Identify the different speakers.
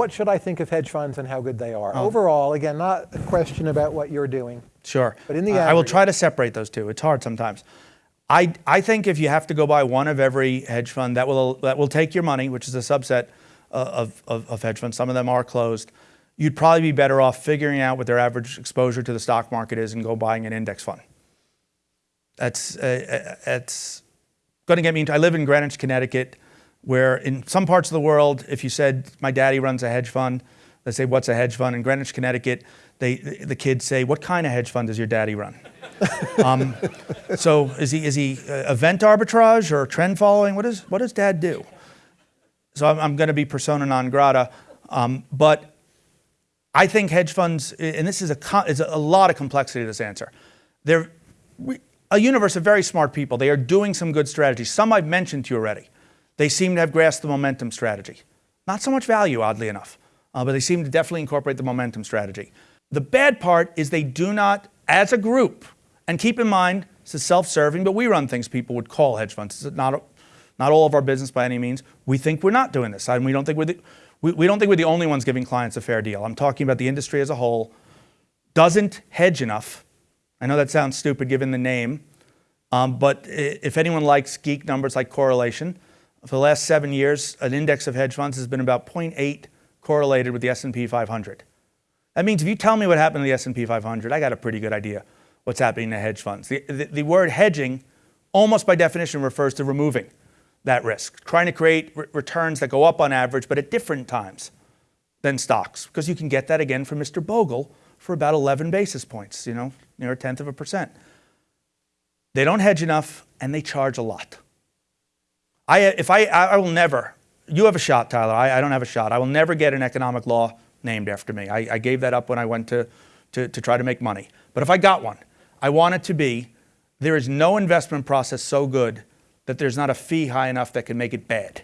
Speaker 1: what should I think of hedge funds and how good they are?
Speaker 2: Oh.
Speaker 1: Overall, again, not a question about what you're doing.
Speaker 2: Sure.
Speaker 1: But in the
Speaker 2: I I will try to separate those two. It's hard sometimes. I, I think if you have to go buy one of every hedge fund, that will, that will take your money, which is a subset uh, of, of, of hedge funds. Some of them are closed. You'd probably be better off figuring out what their average exposure to the stock market is and go buying an index fund. That's, uh, uh, that's going to get me into, I live in Greenwich, Connecticut, where in some parts of the world, if you said, my daddy runs a hedge fund, they say, what's a hedge fund? In Greenwich, Connecticut, they, the kids say, what kind of hedge fund does your daddy run? um, so is he, is he uh, event arbitrage or trend following? What, is, what does dad do? So I'm, I'm going to be persona non grata. Um, but I think hedge funds, and this is a, is a lot of complexity to this answer. They're we, a universe of very smart people. They are doing some good strategies. Some I've mentioned to you already. They seem to have grasped the momentum strategy. Not so much value, oddly enough, uh, but they seem to definitely incorporate the momentum strategy. The bad part is they do not, as a group, and keep in mind, this is self-serving, but we run things people would call hedge funds. It's not, not all of our business by any means. We think we're not doing this, and we don't think we're the, we, we don't think we're the only ones giving clients a fair deal. I'm talking about the industry as a whole. Doesn't hedge enough. I know that sounds stupid given the name, um, but if anyone likes geek numbers like correlation, for the last seven years, an index of hedge funds has been about 0.8 correlated with the S&P 500. That means if you tell me what happened to the S&P 500, I got a pretty good idea what's happening to hedge funds. The, the, the word hedging, almost by definition, refers to removing that risk, trying to create re- returns that go up on average, but at different times than stocks, because you can get that again from Mr. Bogle for about 11 basis points, you know, near a tenth of a percent. They don't hedge enough, and they charge a lot. I, if I, I will never, you have a shot, Tyler. I, I don't have a shot. I will never get an economic law named after me. I, I gave that up when I went to, to, to try to make money. But if I got one, I want it to be there is no investment process so good that there's not a fee high enough that can make it bad.